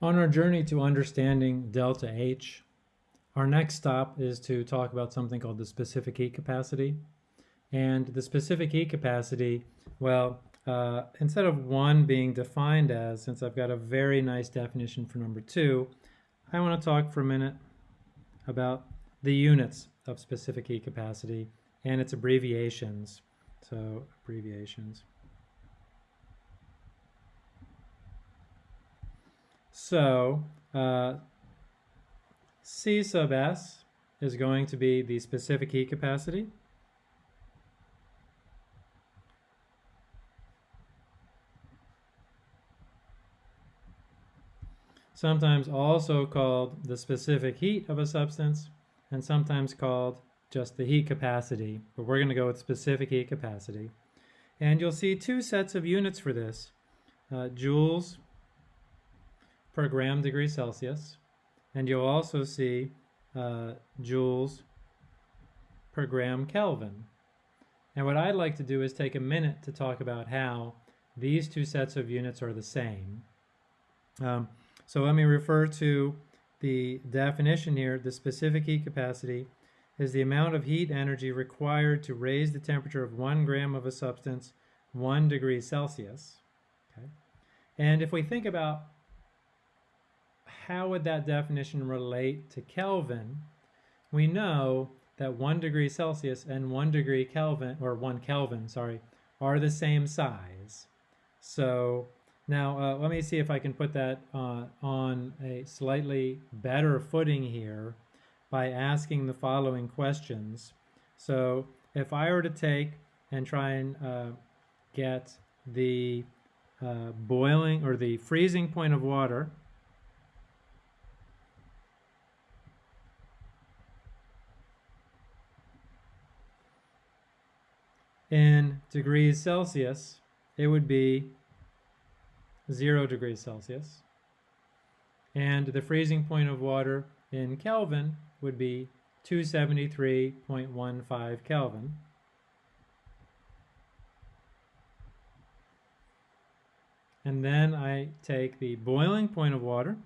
On our journey to understanding delta H, our next stop is to talk about something called the specific heat capacity. And the specific heat capacity, well, uh, instead of one being defined as, since I've got a very nice definition for number two, I want to talk for a minute about the units of specific heat capacity and its abbreviations. So abbreviations. So uh, C sub S is going to be the specific heat capacity. Sometimes also called the specific heat of a substance and sometimes called just the heat capacity, but we're going to go with specific heat capacity. And you'll see two sets of units for this, uh, joules per gram degree Celsius. And you'll also see uh, joules per gram Kelvin. And what I'd like to do is take a minute to talk about how these two sets of units are the same. Um, so let me refer to the definition here. The specific heat capacity is the amount of heat energy required to raise the temperature of one gram of a substance one degree Celsius. Okay? And if we think about how would that definition relate to Kelvin? We know that one degree Celsius and one degree Kelvin, or one Kelvin, sorry, are the same size. So now uh, let me see if I can put that uh, on a slightly better footing here by asking the following questions. So if I were to take and try and uh, get the uh, boiling or the freezing point of water in degrees Celsius, it would be 0 degrees Celsius. And the freezing point of water in Kelvin would be 273.15 Kelvin. And then I take the boiling point of water,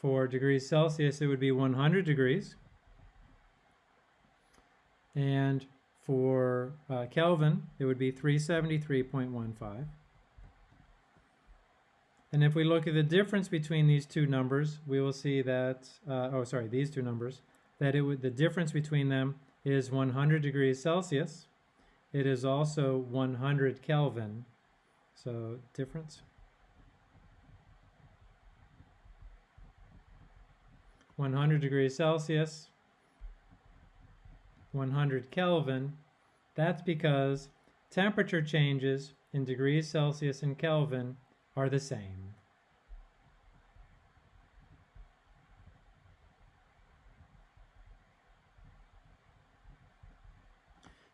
For degrees Celsius, it would be 100 degrees. And for uh, Kelvin, it would be 373.15. And if we look at the difference between these two numbers, we will see that, uh, oh, sorry, these two numbers, that it would, the difference between them is 100 degrees Celsius. It is also 100 Kelvin. So difference. 100 degrees Celsius, 100 Kelvin, that's because temperature changes in degrees Celsius and Kelvin are the same.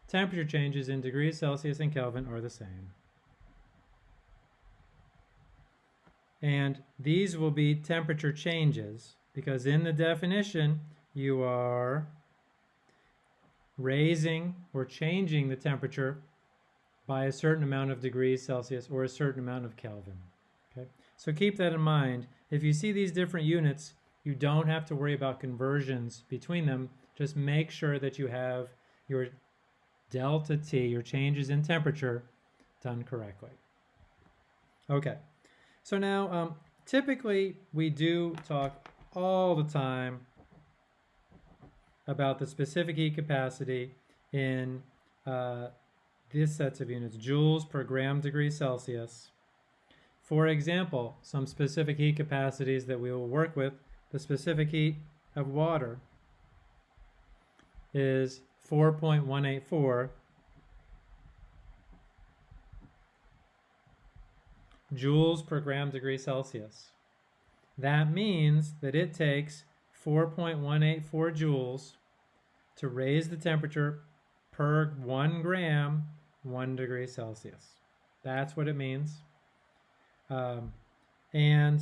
Temperature changes in degrees Celsius and Kelvin are the same. And these will be temperature changes because in the definition you are raising or changing the temperature by a certain amount of degrees Celsius or a certain amount of Kelvin. Okay, So keep that in mind. If you see these different units, you don't have to worry about conversions between them. Just make sure that you have your delta T, your changes in temperature, done correctly. Okay, so now um, typically we do talk all the time about the specific heat capacity in uh, these sets of units, joules per gram degree Celsius. For example, some specific heat capacities that we will work with, the specific heat of water is 4.184 joules per gram degree Celsius. That means that it takes 4.184 joules to raise the temperature per one gram, one degree Celsius. That's what it means. Um, and,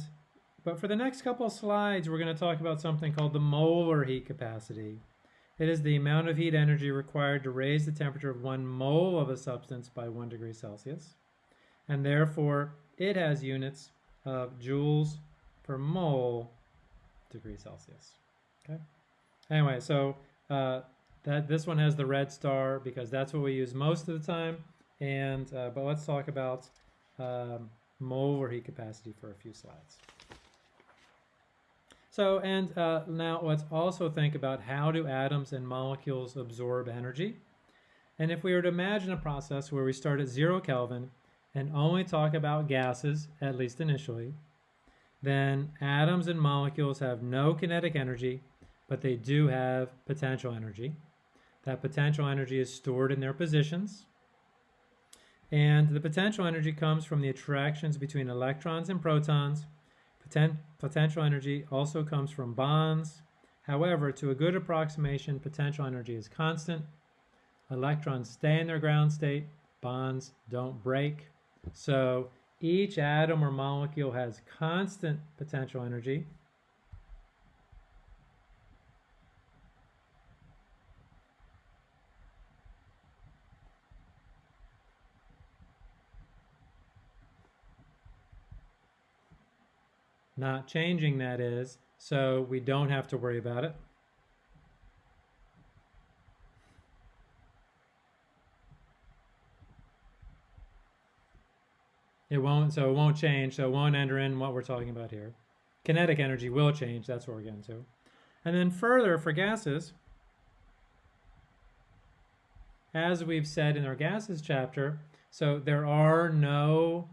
but for the next couple slides, we're going to talk about something called the molar heat capacity. It is the amount of heat energy required to raise the temperature of one mole of a substance by one degree Celsius. And therefore, it has units of joules per mole degrees Celsius. Okay. Anyway, so uh, that this one has the red star because that's what we use most of the time. And uh, but let's talk about um, molar heat capacity for a few slides. So, and uh, now let's also think about how do atoms and molecules absorb energy? And if we were to imagine a process where we start at zero Kelvin and only talk about gases, at least initially, then atoms and molecules have no kinetic energy, but they do have potential energy. That potential energy is stored in their positions. And the potential energy comes from the attractions between electrons and protons Poten potential energy also comes from bonds. However, to a good approximation, potential energy is constant. Electrons stay in their ground state. Bonds don't break. So each atom or molecule has constant potential energy. Not changing that is, so we don't have to worry about it. It won't, so it won't change, so it won't enter in what we're talking about here. Kinetic energy will change, that's what we're getting to. And then further, for gases, as we've said in our gases chapter, so there are no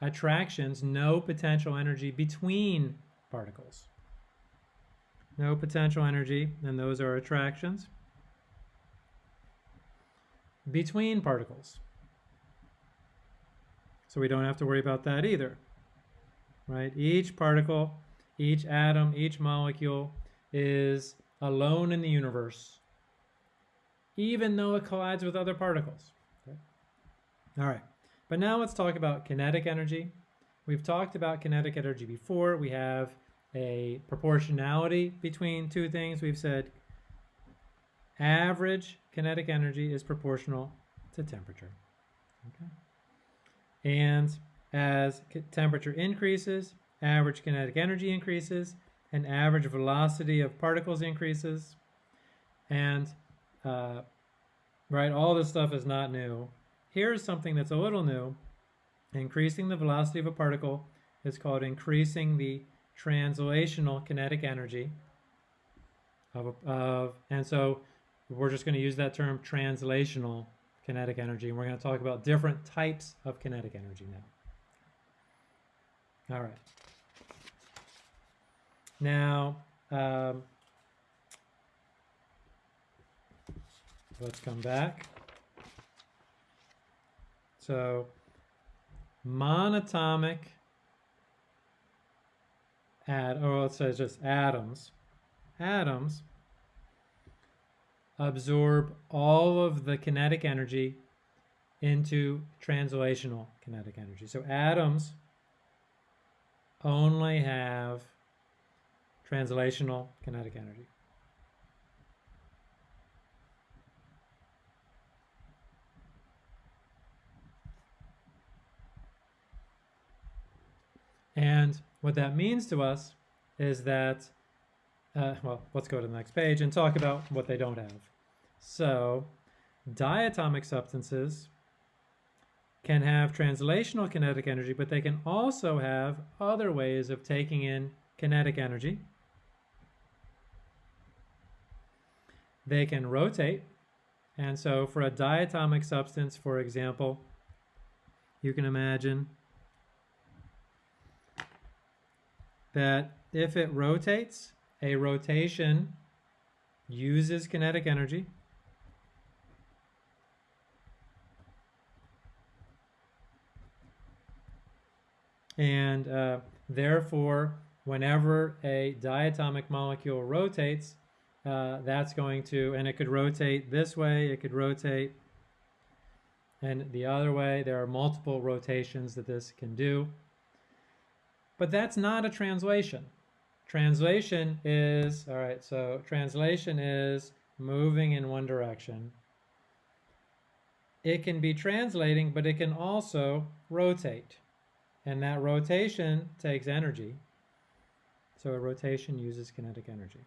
attractions, no potential energy between particles. No potential energy, and those are attractions between particles. So we don't have to worry about that either, right? Each particle, each atom, each molecule is alone in the universe, even though it collides with other particles. Okay? All right. But now let's talk about kinetic energy. We've talked about kinetic energy before. We have a proportionality between two things. We've said average kinetic energy is proportional to temperature. Okay. And as temperature increases, average kinetic energy increases, and average velocity of particles increases. And, uh, right, all this stuff is not new. Here's something that's a little new. Increasing the velocity of a particle is called increasing the translational kinetic energy of, of and so we're just going to use that term translational kinetic energy and we're going to talk about different types of kinetic energy now. All right. Now, um, let's come back. So monatomic add or let's say just atoms. Atoms absorb all of the kinetic energy into translational kinetic energy. So atoms only have translational kinetic energy. And what that means to us is that, uh, well, let's go to the next page and talk about what they don't have. So diatomic substances can have translational kinetic energy, but they can also have other ways of taking in kinetic energy. They can rotate. And so for a diatomic substance, for example, you can imagine that if it rotates, a rotation uses kinetic energy. And uh, therefore, whenever a diatomic molecule rotates, uh, that's going to, and it could rotate this way, it could rotate, and the other way. There are multiple rotations that this can do. But that's not a translation. Translation is, all right, so translation is moving in one direction. It can be translating, but it can also rotate. And that rotation takes energy. So a rotation uses kinetic energy.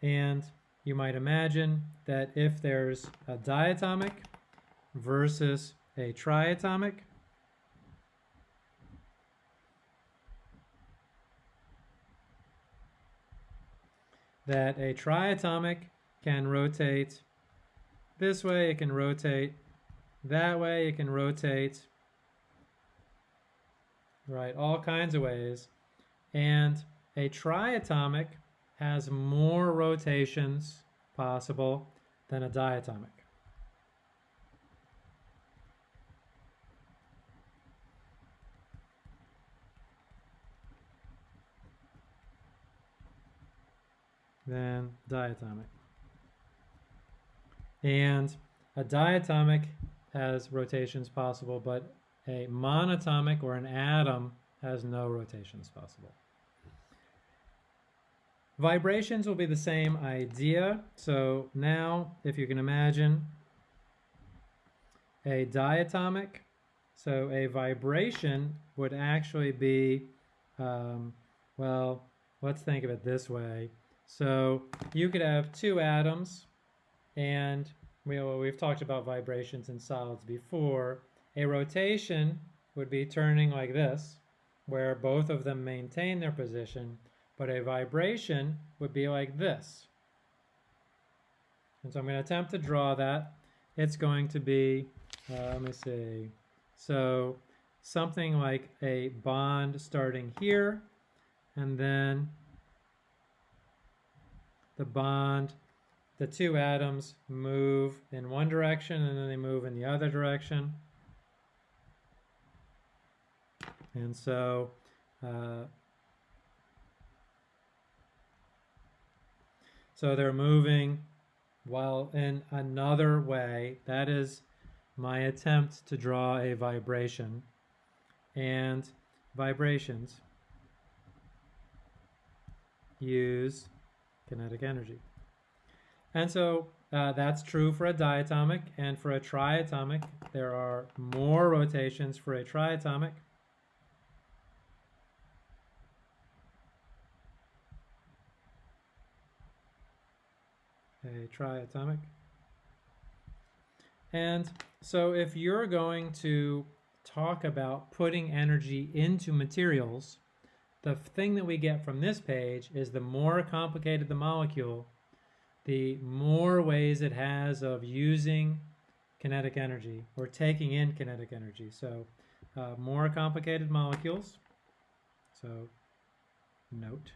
And you might imagine that if there's a diatomic versus a triatomic, that a triatomic can rotate this way, it can rotate that way, it can rotate, right, all kinds of ways. And a triatomic has more rotations possible than a diatomic. Than diatomic. And a diatomic has rotations possible, but a monatomic or an atom has no rotations possible. Vibrations will be the same idea. So now, if you can imagine a diatomic, so a vibration would actually be, um, well, let's think of it this way. So you could have two atoms, and we, well, we've talked about vibrations in solids before. A rotation would be turning like this, where both of them maintain their position, but a vibration would be like this. And so I'm going to attempt to draw that. It's going to be, uh, let me see, so something like a bond starting here, and then the bond, the two atoms move in one direction and then they move in the other direction. And so uh, so they're moving while in another way. That is my attempt to draw a vibration. And vibrations use kinetic energy. And so uh, that's true for a diatomic and for a triatomic. There are more rotations for a triatomic. A triatomic. And so if you're going to talk about putting energy into materials, the thing that we get from this page is the more complicated the molecule, the more ways it has of using kinetic energy or taking in kinetic energy. So uh, more complicated molecules, so note.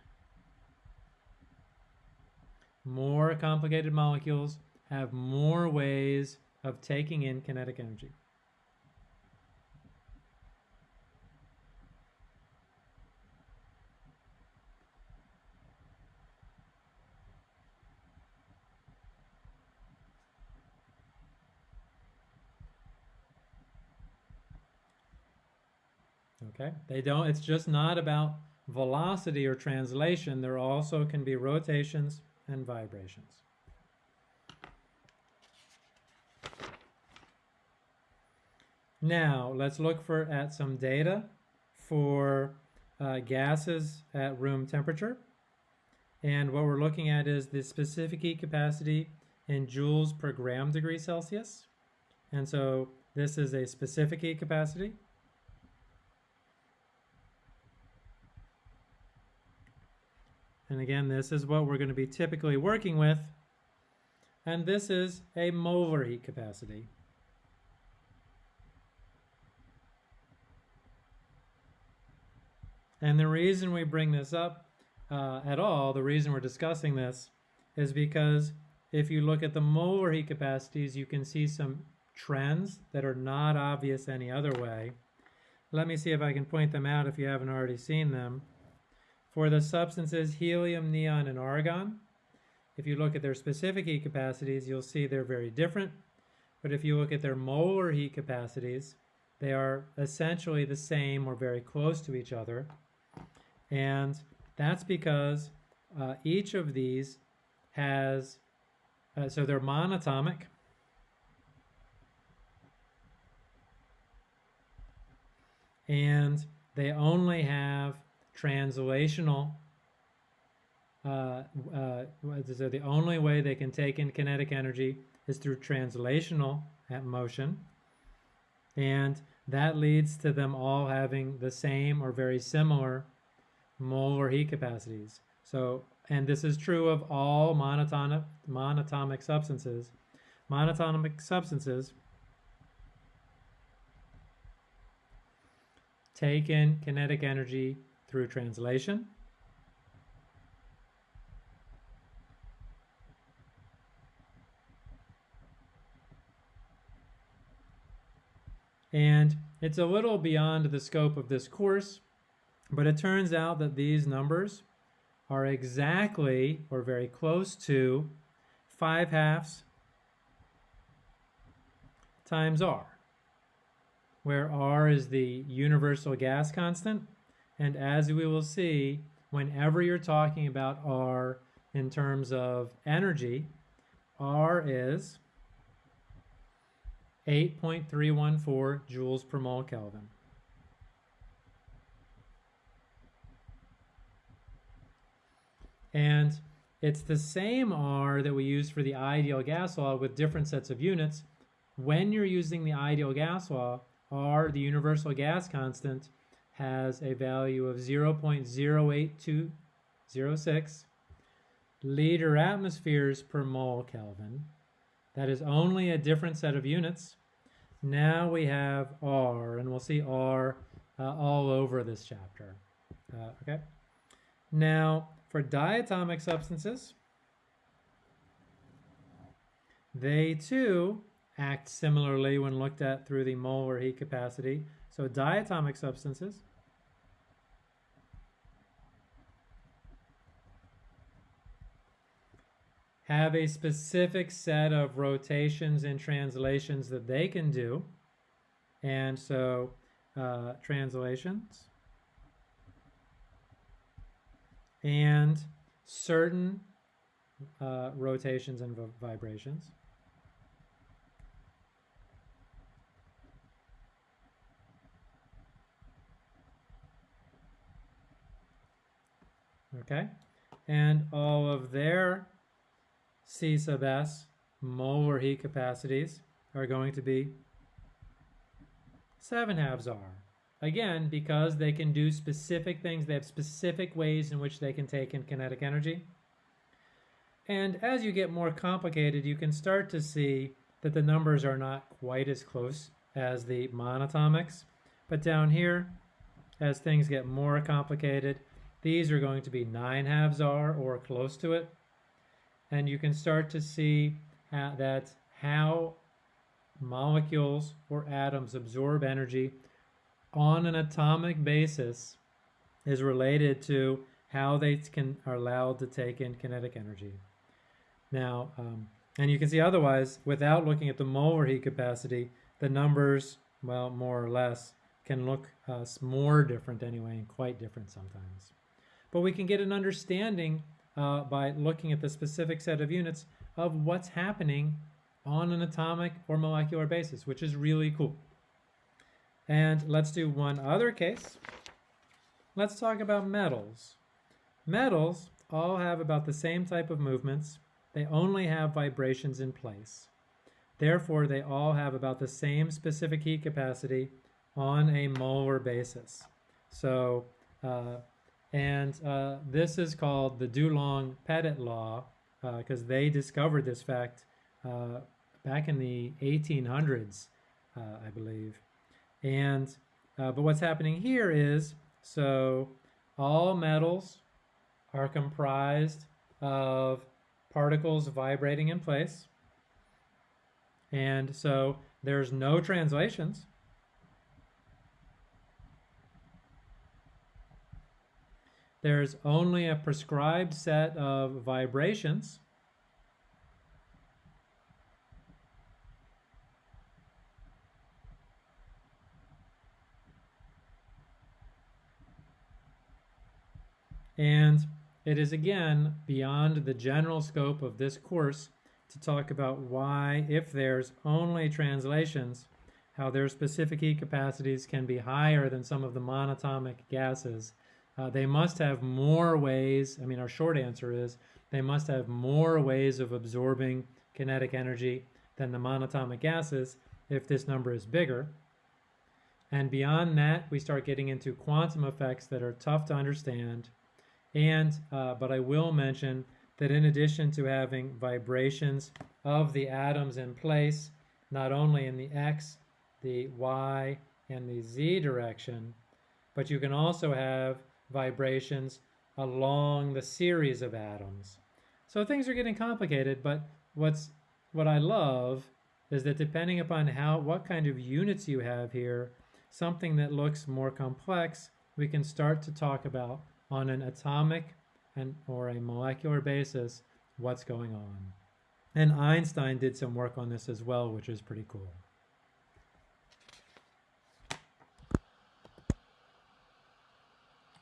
More complicated molecules have more ways of taking in kinetic energy. Okay, they don't, it's just not about velocity or translation. There also can be rotations and vibrations. Now, let's look for at some data for uh, gases at room temperature. And what we're looking at is the specific heat capacity in joules per gram degree Celsius. And so this is a specific heat capacity. And again, this is what we're going to be typically working with. And this is a molar heat capacity. And the reason we bring this up uh, at all, the reason we're discussing this, is because if you look at the molar heat capacities, you can see some trends that are not obvious any other way. Let me see if I can point them out if you haven't already seen them. For the substances helium, neon, and argon, if you look at their specific heat capacities, you'll see they're very different. But if you look at their molar heat capacities, they are essentially the same or very close to each other. And that's because uh, each of these has uh, so they're monatomic. And they only have translational uh, uh, so the only way they can take in kinetic energy is through translational motion. And that leads to them all having the same or very similar molar heat capacities. So, and this is true of all monatomic, monatomic substances. Monatomic substances take in kinetic energy through translation And it's a little beyond the scope of this course, but it turns out that these numbers are exactly or very close to 5 halves times r, where r is the universal gas constant. And as we will see, whenever you're talking about r in terms of energy, r is 8.314 joules per mole Kelvin. And it's the same R that we use for the ideal gas law with different sets of units. When you're using the ideal gas law, R, the universal gas constant, has a value of 0.08206 liter atmospheres per mole Kelvin. That is only a different set of units. Now we have R, and we'll see R uh, all over this chapter. Uh, okay. Now, for diatomic substances, they too act similarly when looked at through the molar heat capacity. So diatomic substances have a specific set of rotations and translations that they can do. And so uh, translations and certain uh, rotations and vibrations. Okay, and all of their C sub S molar heat capacities are going to be 7 halves R. Again, because they can do specific things, they have specific ways in which they can take in kinetic energy. And as you get more complicated, you can start to see that the numbers are not quite as close as the monatomics. But down here, as things get more complicated, these are going to be 9 halves R or close to it and you can start to see how, that how molecules or atoms absorb energy on an atomic basis is related to how they can are allowed to take in kinetic energy. Now, um, and you can see otherwise, without looking at the molar heat capacity, the numbers, well, more or less, can look uh, more different anyway, and quite different sometimes. But we can get an understanding uh, by looking at the specific set of units of what's happening on an atomic or molecular basis, which is really cool. And let's do one other case. Let's talk about metals. Metals all have about the same type of movements. They only have vibrations in place. Therefore, they all have about the same specific heat capacity on a molar basis. So uh, and uh, this is called the Dulong-Petit law because uh, they discovered this fact uh, back in the 1800s, uh, I believe. And uh, but what's happening here is so all metals are comprised of particles vibrating in place. And so there's no translations. There's only a prescribed set of vibrations and it is again beyond the general scope of this course to talk about why, if there's only translations, how their specific heat capacities can be higher than some of the monatomic gases. Uh, they must have more ways, I mean, our short answer is they must have more ways of absorbing kinetic energy than the monatomic gases if this number is bigger. And beyond that, we start getting into quantum effects that are tough to understand. And, uh, but I will mention that in addition to having vibrations of the atoms in place, not only in the X, the Y, and the Z direction, but you can also have vibrations along the series of atoms. So things are getting complicated, but what's what I love is that depending upon how what kind of units you have here, something that looks more complex, we can start to talk about on an atomic and or a molecular basis what's going on. And Einstein did some work on this as well, which is pretty cool.